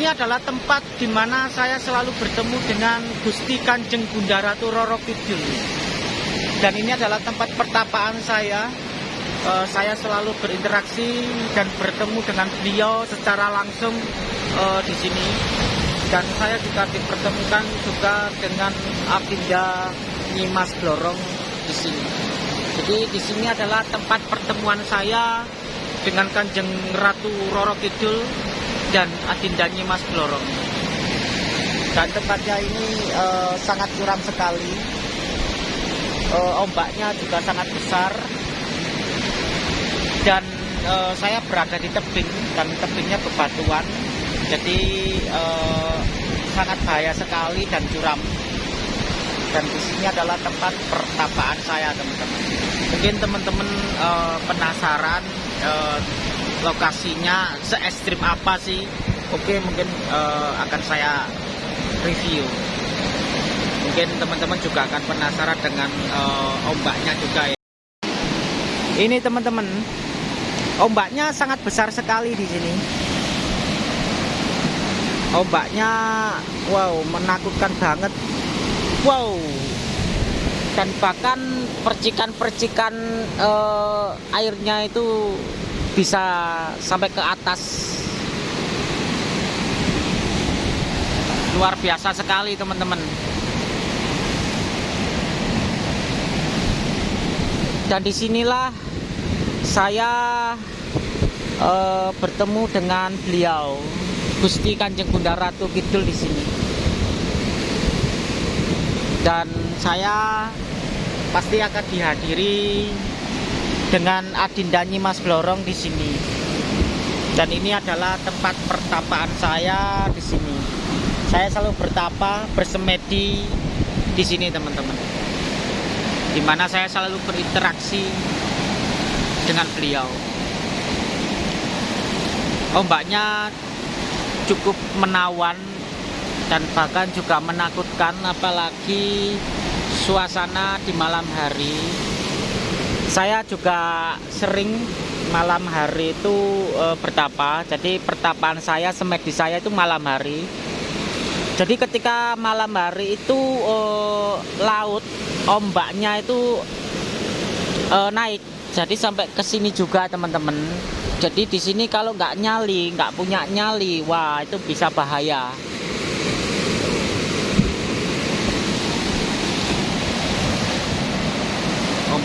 ini adalah tempat di mana saya selalu bertemu dengan Gusti Kanjeng Bunda Ratu Roro Kidul. Dan ini adalah tempat pertapaan saya. Eh, saya selalu berinteraksi dan bertemu dengan beliau secara langsung eh, di sini. Dan saya juga dipertemukan juga dengan Abinda Nyimas Blorong di sini. Jadi di sini adalah tempat pertemuan saya dengan Kanjeng Ratu Roro Kidul dan Adinda Nyimas Blorong. Dan tempatnya ini eh, sangat curam sekali. Eh, ombaknya juga sangat besar. Dan eh, saya berada di tebing dan tebingnya bebatuan. Jadi sangat bahaya sekali dan curam. Dan di sini adalah tempat pertapaan saya, teman-teman. Mungkin teman-teman penasaran lokasinya se ekstrim apa sih? Oke mungkin uh, akan saya review. Mungkin teman-teman juga akan penasaran dengan uh, ombaknya juga ya. Ini teman-teman ombaknya sangat besar sekali di sini. Ombaknya wow menakutkan banget. Wow. Dan bahkan percikan-percikan uh, airnya itu bisa sampai ke atas. Luar biasa sekali teman-teman. Dan di sinilah saya uh, bertemu dengan beliau Gusti Kanjeng Bunda Ratu Kidul di sini. Dan saya pasti akan dihadiri dengan Adinda Nyimas Blorong di sini. Dan ini adalah tempat pertapaan saya di sini. Saya selalu bertapa, bersemedi di sini, teman-teman. Di mana saya selalu berinteraksi dengan beliau. Ombaknya cukup menawan dan bahkan juga menakutkan apalagi suasana di malam hari saya juga sering malam hari itu e, bertapa. Jadi pertapaan saya semedi saya itu malam hari. Jadi ketika malam hari itu e, laut ombaknya itu e, naik. Jadi sampai ke sini juga teman-teman. Jadi di sini kalau nggak nyali nggak punya nyali wah itu bisa bahaya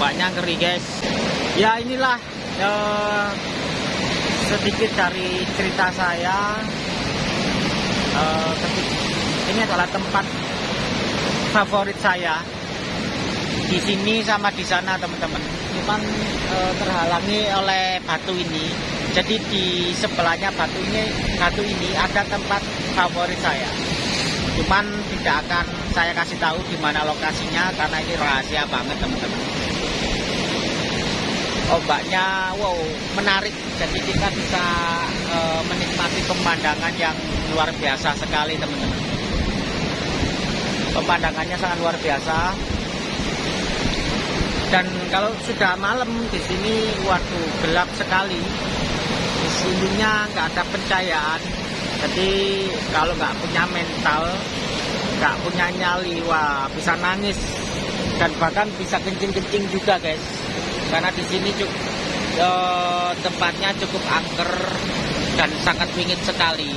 ombaknya ngeri guys. Ya inilah uh, sedikit dari cerita saya. Uh, ini adalah tempat favorit saya. Di sini sama di sana teman-teman. Cuman uh, terhalangi oleh batu ini. Jadi di sebelahnya batu ini batu ini ada tempat favorit saya. Cuman tidak akan saya kasih tahu di mana lokasinya karena ini rahasia banget teman-teman ombaknya wow menarik. Jadi kita bisa e, menikmati pemandangan yang luar biasa sekali teman-teman. Pemandangannya sangat luar biasa. Dan kalau sudah malam di sini waduh gelap sekali. Di sininya nggak ada pencahayaan. Jadi kalau nggak punya mental nggak punya nyali wah bisa nangis. Dan bahkan bisa kencing-kencing juga guys karena di sini cukup eh, tempatnya cukup angker dan sangat wingit sekali.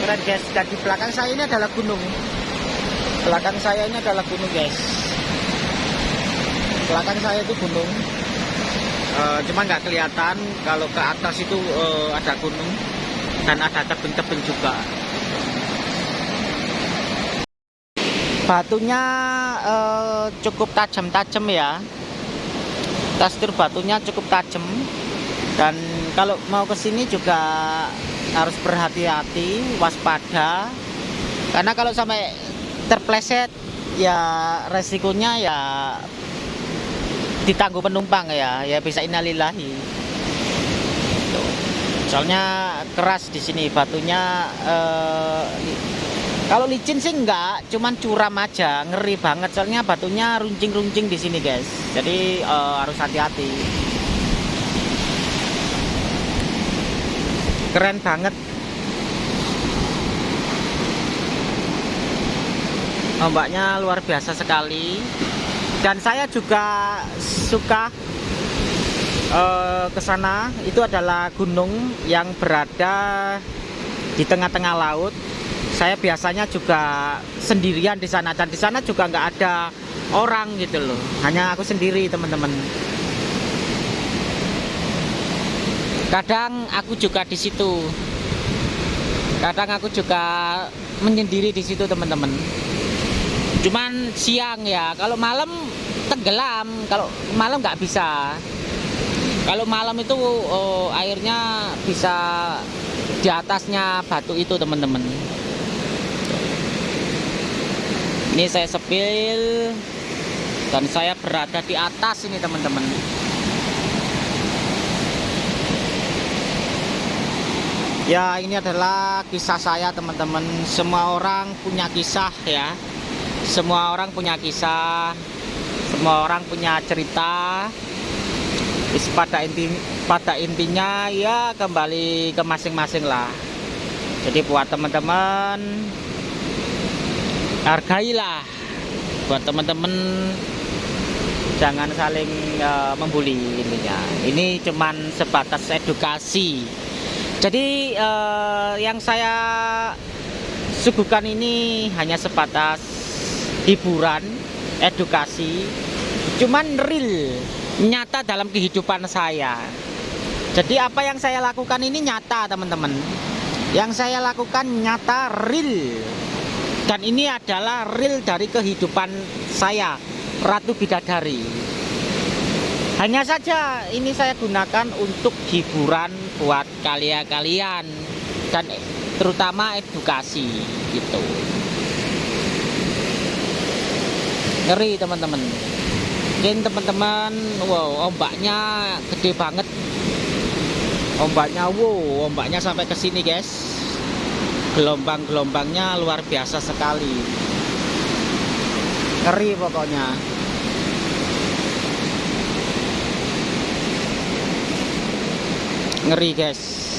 Keren guys, dan di belakang saya ini adalah gunung. Belakang saya ini adalah gunung guys. Belakang saya itu gunung. E, cuma nggak kelihatan kalau ke atas itu e, ada gunung dan ada tebing-tebing juga. Batunya uh, cukup tajam-tajam ya. Tekstur batunya cukup tajam. Dan kalau mau ke sini juga harus berhati-hati waspada. Karena kalau sampai terpleset ya resikonya ya ditangguh penumpang ya. Ya bisa innalillahi. Soalnya keras di sini batunya eh, Kalau licin sih enggak, cuman curam aja, ngeri banget soalnya batunya runcing-runcing di sini, guys. Jadi uh, harus hati-hati. Keren banget. Ombaknya luar biasa sekali. Dan saya juga suka uh, ke sana. Itu adalah gunung yang berada di tengah-tengah laut saya biasanya juga sendirian di sana dan di sana juga nggak ada orang gitu loh. Hanya aku sendiri teman-teman. Kadang aku juga di situ. Kadang aku juga menyendiri di situ teman-teman. Cuman siang ya kalau malam tenggelam. Kalau malam nggak bisa. Kalau malam itu oh, airnya bisa di atasnya batu itu teman-teman ini saya sepil dan saya berada di atas ini teman-teman. Ya ini adalah kisah saya teman-teman. Semua orang punya kisah ya. Semua orang punya kisah. Semua orang punya cerita. Pada inti pada intinya ya kembali ke masing-masing lah. Jadi buat teman-teman hargailah. Buat teman-teman jangan saling uh, membuli intinya. Ini cuman sebatas edukasi. Jadi uh, yang saya suguhkan ini hanya sebatas hiburan edukasi cuman real nyata dalam kehidupan saya. Jadi apa yang saya lakukan ini nyata teman-teman. Yang saya lakukan nyata real dan ini adalah real dari kehidupan saya Ratu Bidadari. Hanya saja ini saya gunakan untuk hiburan buat kalian-kalian dan terutama edukasi gitu. Ngeri teman-teman. Mungkin teman-teman wow ombaknya gede banget. Ombaknya wow ombaknya sampai ke sini guys gelombang-gelombangnya luar biasa sekali. Ngeri pokoknya. Ngeri guys